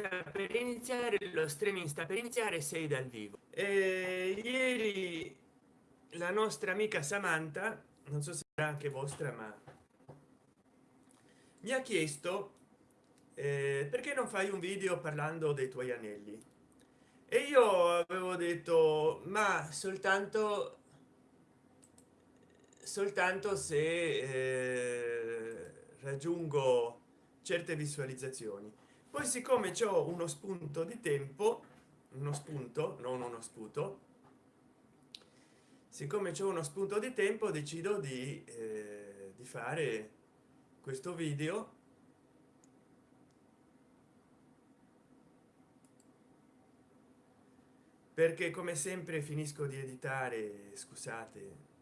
per iniziare lo streaming sta per iniziare sei dal vivo. E ieri la nostra amica samantha non so se era anche vostra ma mi ha chiesto eh, perché non fai un video parlando dei tuoi anelli? E io avevo detto ma soltanto soltanto se eh, raggiungo certe visualizzazioni poi siccome c'è uno spunto di tempo uno spunto non uno sputo siccome c'è uno spunto di tempo decido di, eh, di fare questo video. Perché come sempre finisco di editare scusate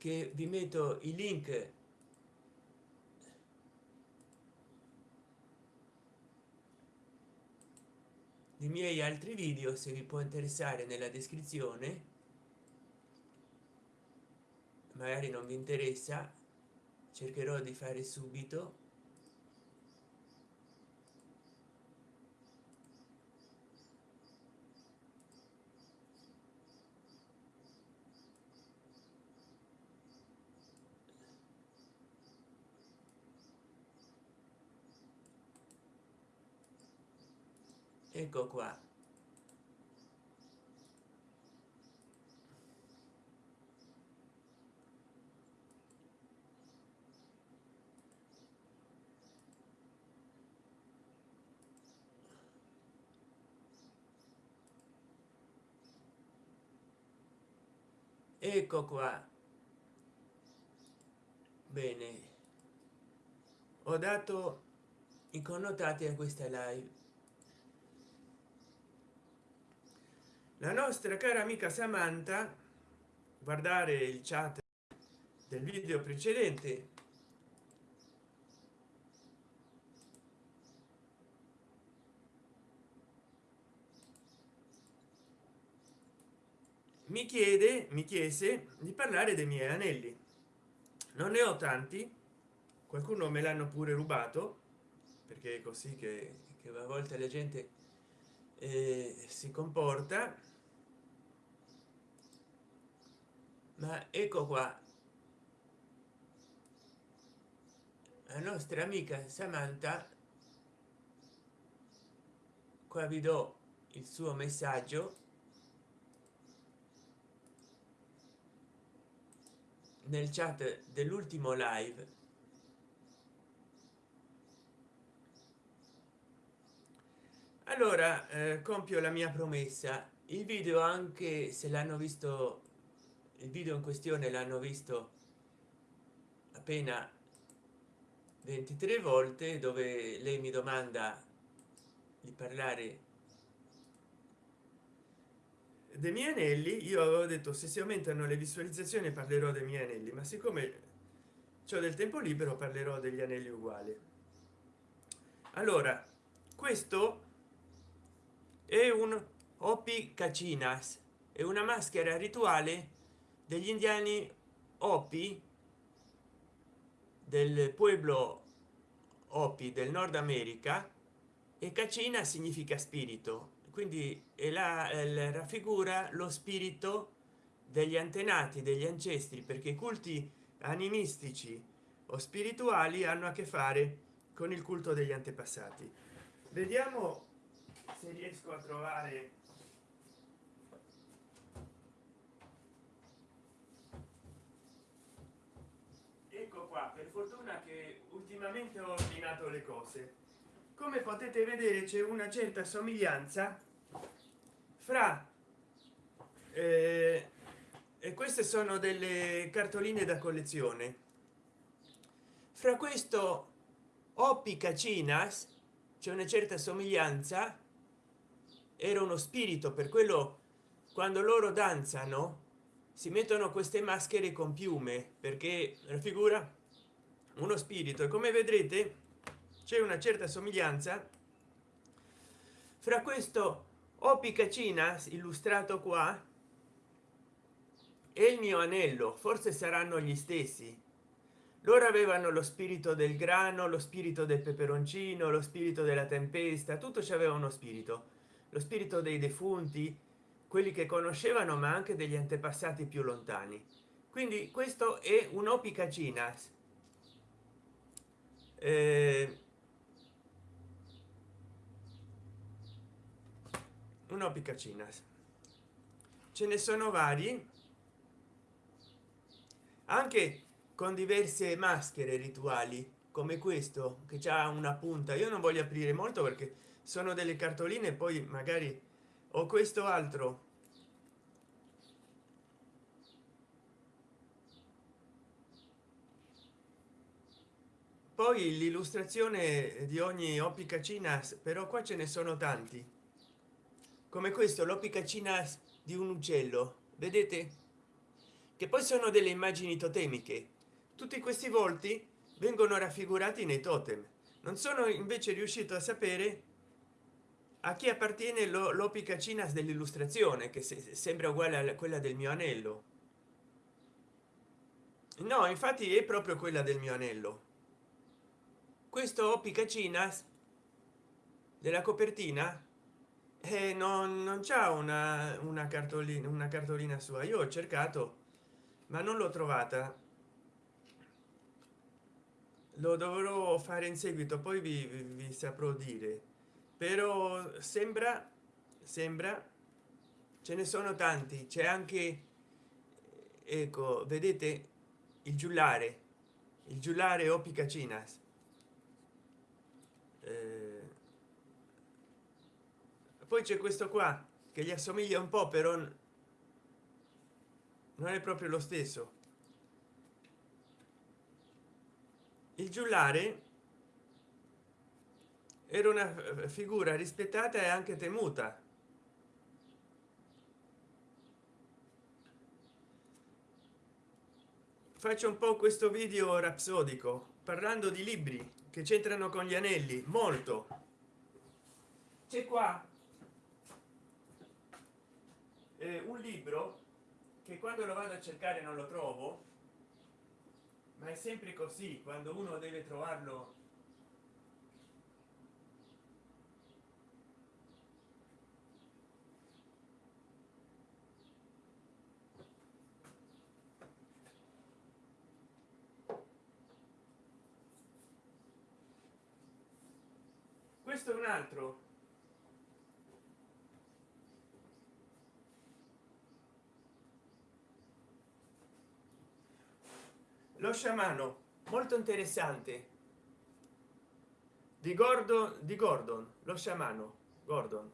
che vi metto i link. Dei miei altri video se vi può interessare nella descrizione. Magari non vi interessa cercherò di fare subito ecco qua. Ecco qua. Bene. Ho dato i connotati a questa live la nostra cara amica samantha guardare il chat del video precedente. Mi chiede mi chiese di parlare dei miei anelli. Non ne ho tanti qualcuno me l'hanno pure rubato perché è così che, che a volte la gente eh, si comporta ma ecco qua. La nostra amica samantha qua vi do il suo messaggio. Nel chat dell'ultimo live. Allora eh, compio la mia promessa. Il video anche se l'hanno visto il video in questione l'hanno visto appena 23 volte dove lei mi domanda di parlare dei miei anelli. Io avevo detto se si aumentano le visualizzazioni parlerò dei miei anelli ma siccome c'è del tempo libero parlerò degli anelli uguali. Allora questo è un opi cacinas è una maschera rituale degli indiani opi del pueblo opi del nord america e cacina significa spirito. Quindi la, la raffigura lo spirito degli antenati degli ancestri perché i culti animistici o spirituali hanno a che fare con il culto degli antepassati. Vediamo se riesco a trovare fortuna che ultimamente ho ordinato le cose. Come potete vedere c'è una certa somiglianza fra eh, e queste sono delle cartoline da collezione. Fra questo opi cacinas c'è una certa somiglianza era uno spirito per quello quando loro danzano si mettono queste maschere con piume perché la figura uno spirito. E come vedrete c'è una certa somiglianza fra questo opicacina illustrato qua e il mio anello. Forse saranno gli stessi. Loro avevano lo spirito del grano lo spirito del peperoncino lo spirito della tempesta tutto c'aveva uno spirito. Lo spirito dei defunti quelli che conoscevano ma anche degli antepassati più lontani. Quindi questo è un'opicacinas eh, un'opicacinas ce ne sono vari anche con diverse maschere rituali come questo che ha una punta. Io non voglio aprire molto perché sono delle cartoline poi magari ho questo altro. Poi l'illustrazione di ogni opicacina però qua ce ne sono tanti. Come questo l'opicacina di un uccello vedete? Che poi sono delle immagini totemiche. Tutti questi volti vengono raffigurati nei totem. Non sono invece riuscito a sapere a chi appartiene l'opicacinas dell'illustrazione che sembra uguale a quella del mio anello. No infatti è proprio quella del mio anello. Questo opicacinas della copertina eh, non, non c'è una, una cartolina una cartolina sua. Io ho cercato ma non l'ho trovata. Lo dovrò fare in seguito poi vi, vi saprò dire però sembra sembra ce ne sono tanti. C'è anche ecco vedete il giullare. Il giullare o picacinas. Eh, poi c'è questo qua che gli assomiglia un po però non è proprio lo stesso. Il giullare era una figura rispettata e anche temuta. Faccio un po questo video rapsodico parlando di libri che c'entrano con gli anelli molto. C'è qua. Eh, un libro che quando lo vado a cercare non lo trovo ma è sempre così quando uno deve trovarlo questo è un altro. Lo sciamano molto interessante. Di gordon di gordon lo sciamano gordon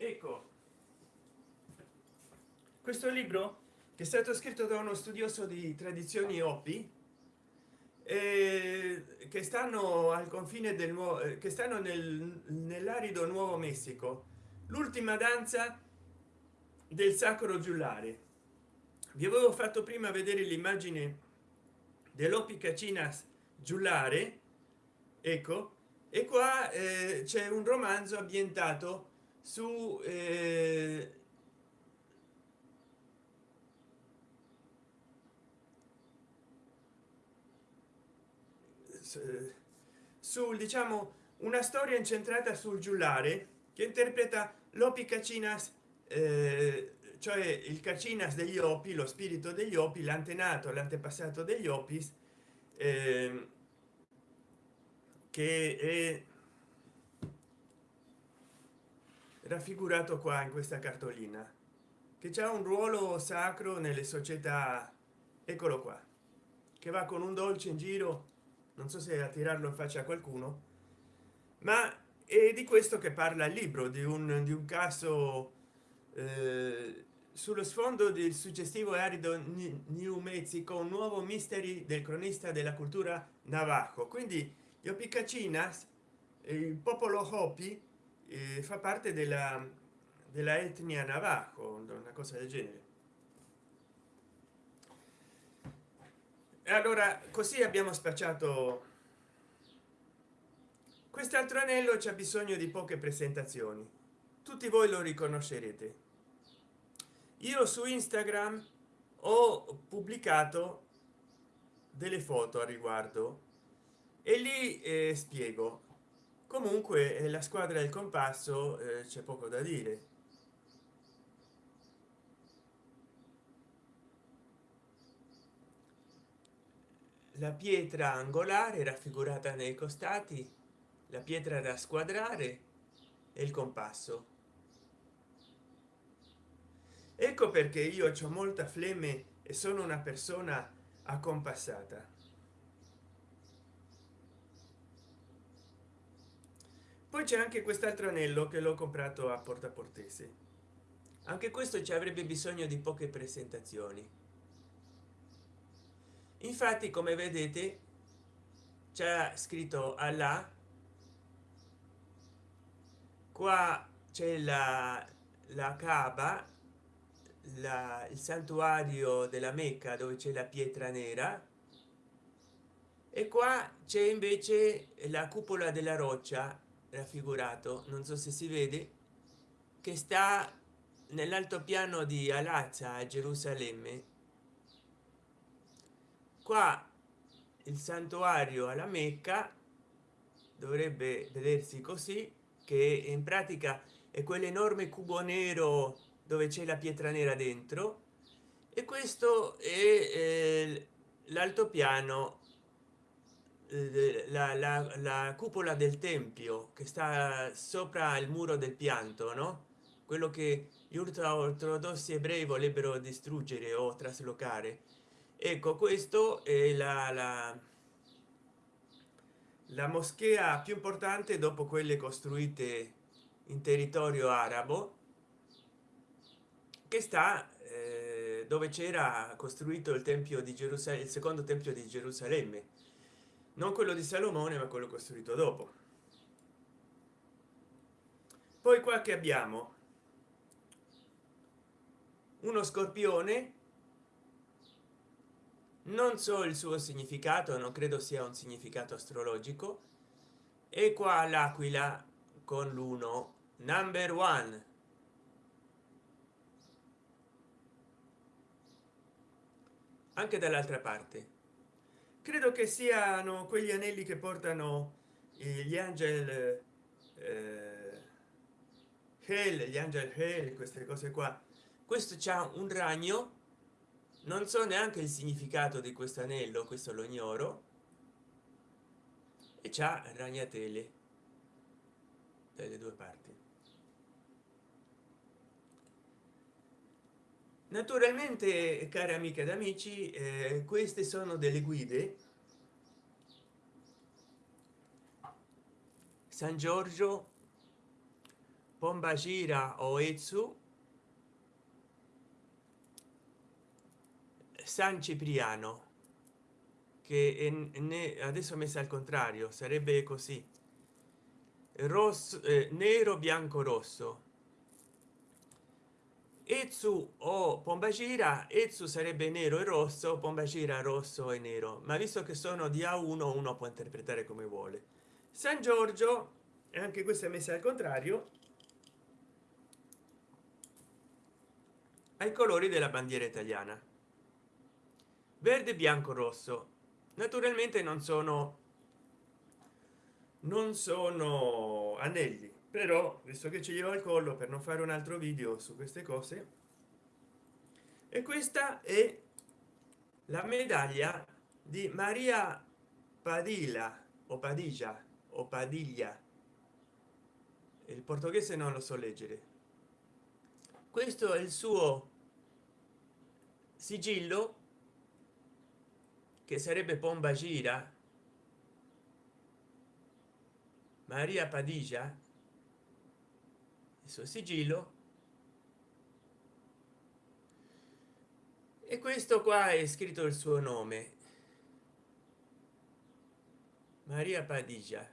ecco questo libro che è stato scritto da uno studioso di tradizioni opi eh, che stanno al confine del nuovo eh, che stanno nel, nell'arido nuovo messico l'ultima danza del sacro giullare. Vi avevo fatto prima vedere l'immagine dell'opicacinas giullare ecco e qua eh, c'è un romanzo ambientato su eh, sul diciamo una storia incentrata sul giullare che interpreta l'opi cacinas eh, cioè il cacinas degli opi lo spirito degli opi l'antenato l'antepassato degli opis eh, che è raffigurato qua in questa cartolina che c'è un ruolo sacro nelle società. Eccolo qua che va con un dolce in giro non so se a tirarlo in faccia a qualcuno ma è di questo che parla il libro di un, di un caso eh, sullo sfondo del suggestivo e arido new mexico un nuovo misteri del cronista della cultura navajo. Quindi gli opicacinas il popolo hopi eh, fa parte della della etnia navajo una cosa del genere allora così abbiamo spacciato. Quest'altro anello c'è bisogno di poche presentazioni. Tutti voi lo riconoscerete. Io su instagram ho pubblicato delle foto a riguardo e lì eh, spiego. Comunque eh, la squadra del compasso eh, c'è poco da dire la pietra angolare raffigurata nei costati la pietra da squadrare e il compasso. Ecco perché io ho molta flemme e sono una persona accompassata. Poi c'è anche quest'altro anello che l'ho comprato a porta portese anche questo ci avrebbe bisogno di poche presentazioni infatti come vedete c'è scritto alla qua c'è la la cava la, il santuario della mecca dove c'è la pietra nera. E qua c'è invece la cupola della roccia raffigurato. Non so se si vede che sta nell'altopiano di alazza a gerusalemme qua il santuario alla mecca dovrebbe vedersi così che in pratica è quell'enorme cubo nero dove c'è la pietra nera dentro e questo è eh, l'altopiano eh, la, la, la, cupola del tempio che sta sopra il muro del pianto no? Quello che gli ultra ortodossi ebrei vorrebbero distruggere o traslocare ecco questo è la, la, la moschea più importante dopo quelle costruite in territorio arabo che sta eh, dove c'era costruito il tempio di gerusalemme il secondo tempio di gerusalemme. Non quello di salomone ma quello costruito dopo. Poi qua che abbiamo? Uno scorpione non so il suo significato non credo sia un significato astrologico. E qua l'aquila con l'uno. Number one. Anche dall'altra parte. Credo che siano quegli anelli che portano gli angel eh, hell, gli angel hell, queste cose qua. Questo c'ha un ragno non so neanche il significato di questo anello questo lo ignoro e c'ha ragnatele dalle due parti. Naturalmente cari amiche ed amici eh, queste sono delle guide. San giorgio pombagira o etsu san cipriano che è, adesso messa al contrario sarebbe così rosso eh, nero bianco rosso Etsu o Pombagira, Etsu sarebbe nero e rosso, Pombagira rosso e nero, ma visto che sono di A1 uno può interpretare come vuole. San Giorgio, e anche questa è messa al contrario, ai colori della bandiera italiana. Verde, bianco, rosso. Naturalmente non sono non sono anelli però visto che ci glielo al collo per non fare un altro video su queste cose e questa è la medaglia di maria padilla o padilla o padiglia il portoghese non lo so leggere questo è il suo sigillo che sarebbe pomba gira maria padilla suo sigillo? E questo qua è scritto il suo nome. Maria padigia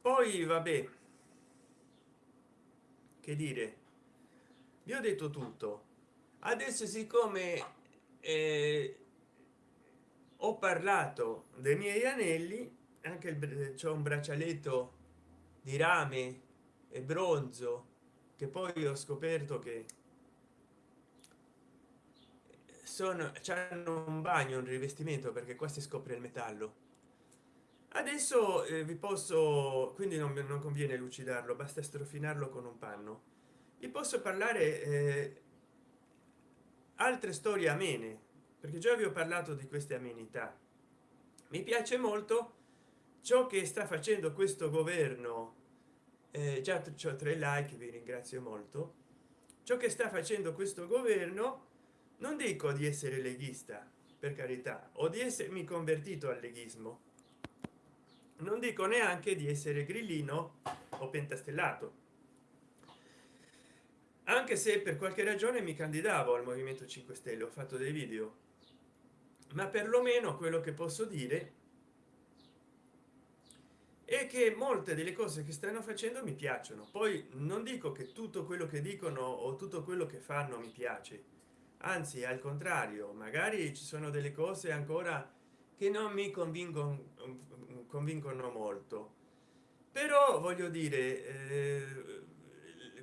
poi vabbè che dire. Vi ho detto tutto. Adesso siccome eh, ho parlato dei miei anelli anche c'è un braccialetto di rame e bronzo che poi ho scoperto che sono hanno un bagno un rivestimento perché qua si scopre il metallo adesso eh, vi posso quindi non, non conviene lucidarlo basta strofinarlo con un panno. Vi posso parlare eh, altre storie amene perché già vi ho parlato di queste amenità. Mi piace molto ciò che sta facendo questo governo eh, già ho tre like vi ringrazio molto. Ciò che sta facendo questo governo non dico di essere leghista per carità o di essermi convertito al leghismo non dico neanche di essere grillino o pentastellato. Anche se per qualche ragione mi candidavo al movimento 5 stelle ho fatto dei video. Ma perlomeno quello che posso dire è che molte delle cose che stanno facendo mi piacciono. Poi non dico che tutto quello che dicono o tutto quello che fanno mi piace. Anzi al contrario magari ci sono delle cose ancora che non mi convincono convincono molto. Però voglio dire eh,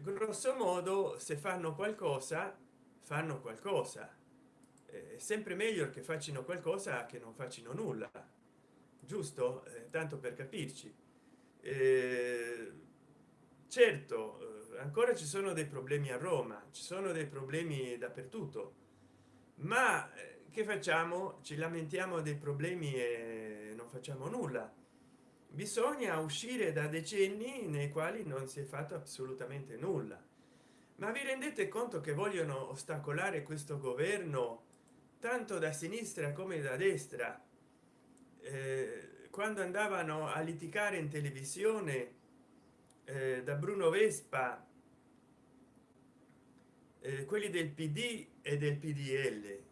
grosso modo se fanno qualcosa fanno qualcosa. È sempre meglio che facciano qualcosa che non facciano nulla. Giusto? Eh, tanto per capirci. Eh, certo eh, ancora ci sono dei problemi a roma ci sono dei problemi dappertutto. Ma eh, che facciamo? Ci lamentiamo dei problemi e non facciamo nulla. Bisogna uscire da decenni nei quali non si è fatto assolutamente nulla. Ma vi rendete conto che vogliono ostacolare questo governo tanto da sinistra come da destra? Eh, quando andavano a litigare in televisione eh, da bruno vespa eh, quelli del pd e del pdl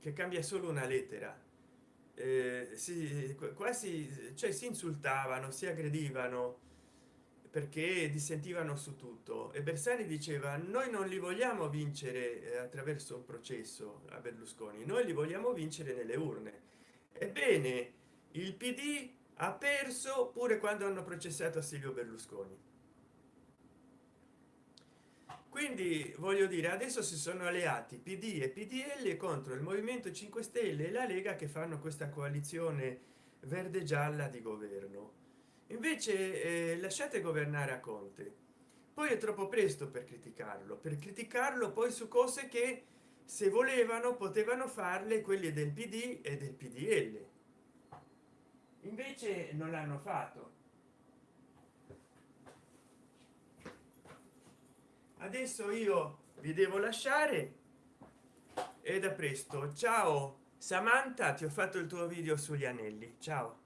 che cambia solo una lettera eh, si quasi cioè si insultavano si aggredivano perché dissentivano su tutto. E bersani diceva noi non li vogliamo vincere eh, attraverso un processo a berlusconi noi li vogliamo vincere nelle urne ebbene il pd ha perso pure quando hanno processato silvio berlusconi quindi voglio dire adesso si sono alleati pd e pdl contro il movimento 5 stelle e la lega che fanno questa coalizione verde gialla di governo. Invece eh, lasciate governare a conte. Poi è troppo presto per criticarlo per criticarlo poi su cose che se volevano potevano farle quelli del pd e del pdl invece non l'hanno fatto adesso io vi devo lasciare e da presto. Ciao samantha ti ho fatto il tuo video sugli anelli. Ciao